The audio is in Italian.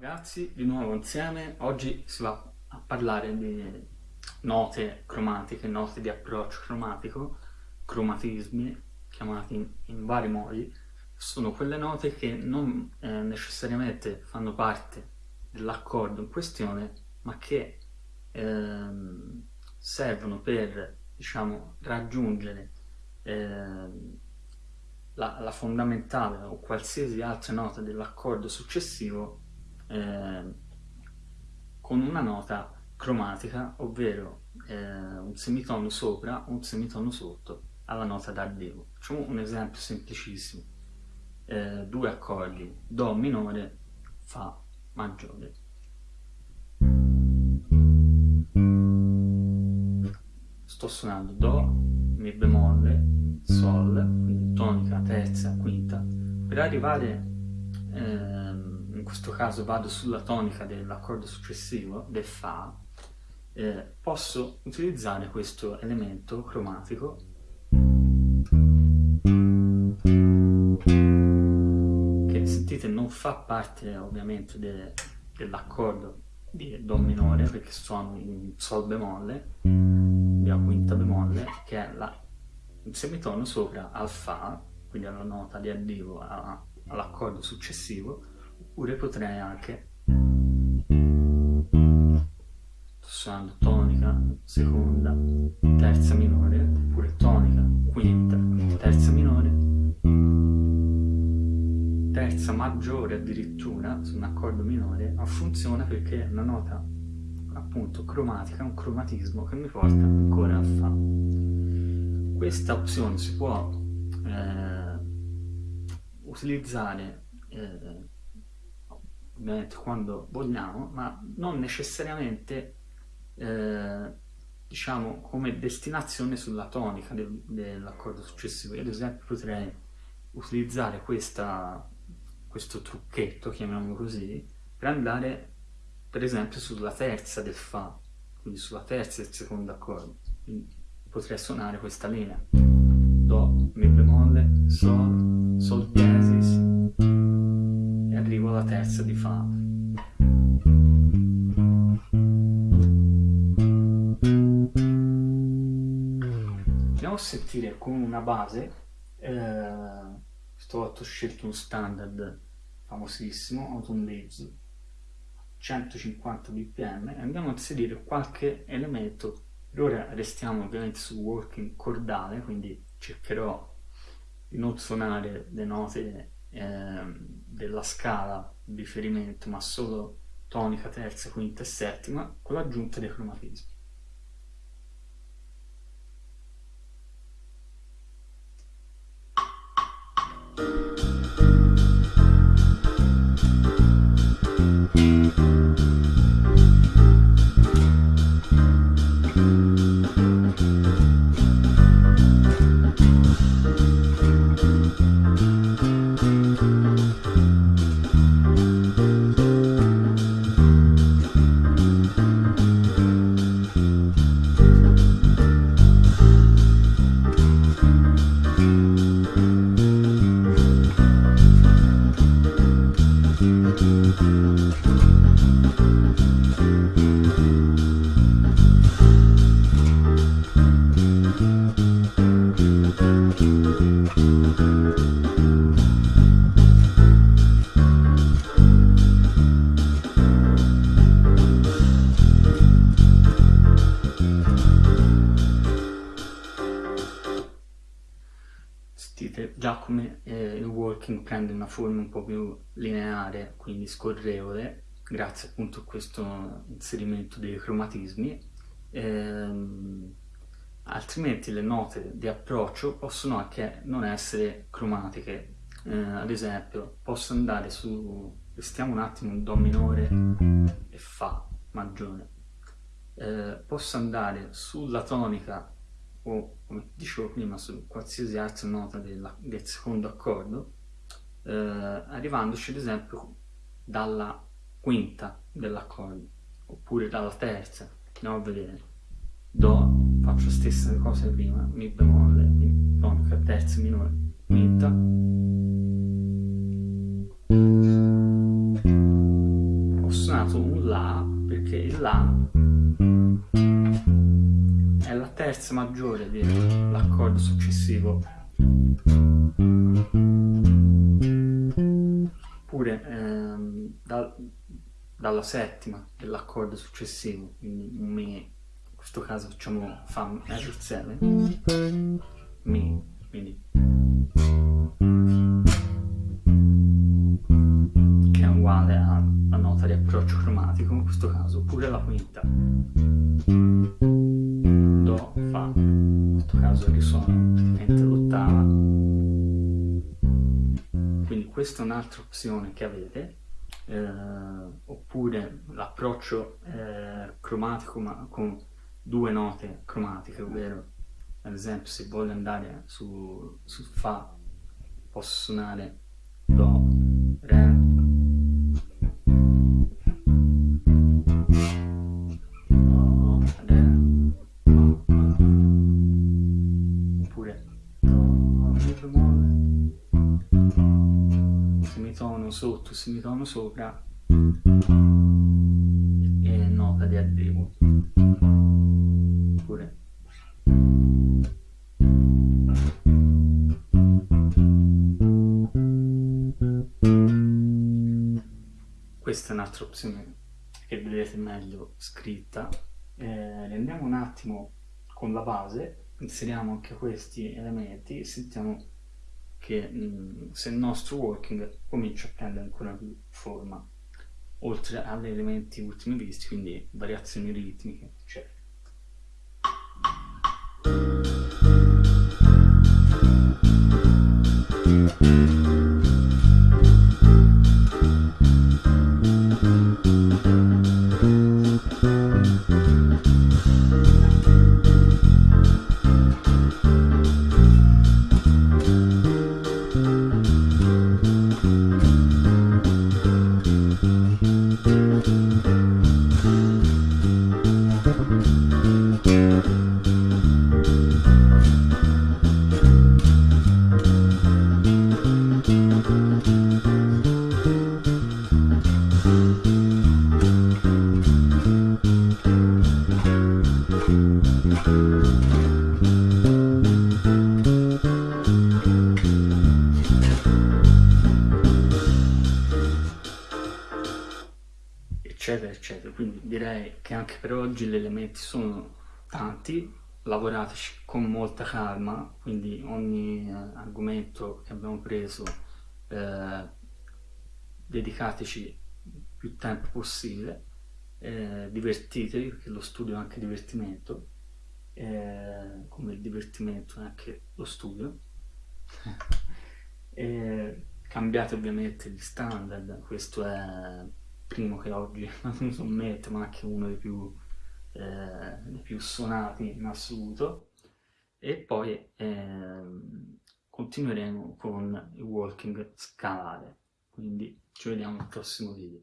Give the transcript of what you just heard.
ragazzi, di nuovo insieme. Oggi si va a parlare di note cromatiche, note di approccio cromatico, cromatismi, chiamati in, in vari modi. Sono quelle note che non eh, necessariamente fanno parte dell'accordo in questione, ma che ehm, servono per, diciamo, raggiungere ehm, la, la, fondamentale o qualsiasi altra nota dell'accordo successivo eh, con una nota cromatica, ovvero eh, un semitono sopra un semitono sotto alla nota d'arrivo. Facciamo un esempio semplicissimo. Eh, due accordi, Do minore, Fa maggiore. Sto suonando Do, Mi bemolle, Sol, quindi tonica, terza, quinta. Per arrivare ehm, in questo caso vado sulla tonica dell'accordo successivo, del Fa, eh, posso utilizzare questo elemento cromatico. Che sentite non fa parte ovviamente de, dell'accordo di Do minore perché suono in Sol bemolle, di A quinta bemolle, che è la, il semitono sopra al Fa, quindi alla nota di arrivo all'accordo successivo, oppure potrei anche suonando tonica, seconda, terza minore, oppure tonica, quinta, terza minore, terza maggiore addirittura su un accordo minore, ma funziona perché è una nota appunto cromatica, un cromatismo che mi porta ancora a Fa. Questa opzione si può eh, utilizzare eh, ovviamente quando vogliamo, ma non necessariamente eh, diciamo come destinazione sulla tonica del, dell'accordo successivo. Io ad esempio potrei utilizzare questa, questo trucchetto, chiamiamolo così, per andare per esempio sulla terza del Fa, quindi sulla terza del secondo accordo. Quindi potrei suonare questa linea. Do, Mi bemolle, Sol, Sol terza di Fa. Andiamo a sentire con una base, eh, stavolta ho scelto un standard famosissimo, Autumn Leaves, 150 bpm e andiamo a inserire qualche elemento per ora restiamo ovviamente su working cordale quindi cercherò di non suonare le note eh, della scala di riferimento, ma solo tonica, terza, quinta e settima, con l'aggiunta dei cromatismi. Thank you. Come eh, il walking prende una forma un po' più lineare, quindi scorrevole, grazie appunto a questo inserimento dei cromatismi. Ehm, altrimenti le note di approccio possono anche non essere cromatiche. Eh, ad esempio, posso andare su, restiamo un attimo in Do minore e Fa maggiore. Eh, posso andare sulla tonica o come dicevo prima su qualsiasi altra nota della, del secondo accordo eh, arrivandoci ad esempio dalla quinta dell'accordo oppure dalla terza andiamo a vedere. Do faccio la stessa cosa prima mi bemolle tonica terza minore quinta. Suonato un La perché il la terza maggiore dell'accordo successivo. Oppure ehm, da, dalla settima dell'accordo successivo quindi un Mi in questo caso facciamo Fa major 7 Mi quindi. Che è uguale alla nota di approccio cromatico in questo caso oppure la quinta questa è un'altra opzione che avete eh, oppure l'approccio eh, cromatico ma con due note cromatiche ovvero ad esempio se voglio andare su, su Fa posso suonare Do, Re, semitono sotto, semitono sopra e nota di arrivo. Oppure questa è un'altra opzione che vedete meglio scritta. Eh, andiamo un attimo con la base inseriamo anche questi elementi sentiamo che mh, se il nostro working comincia a prendere ancora più forma oltre agli elementi ultimi visti quindi variazioni ritmiche eccetera eccetera eccetera. Quindi direi che anche per oggi gli elementi sono tanti lavorateci con molta calma quindi ogni eh, argomento che abbiamo preso eh, dedicateci più tempo possibile eh, divertitevi perché lo studio è anche divertimento eh, come il divertimento è anche lo studio. Cambiate ovviamente gli standard questo è primo che oggi non sommette ma anche uno dei più, eh, dei più suonati in assoluto. E poi eh, continueremo con il walking scalare. Quindi ci vediamo al prossimo video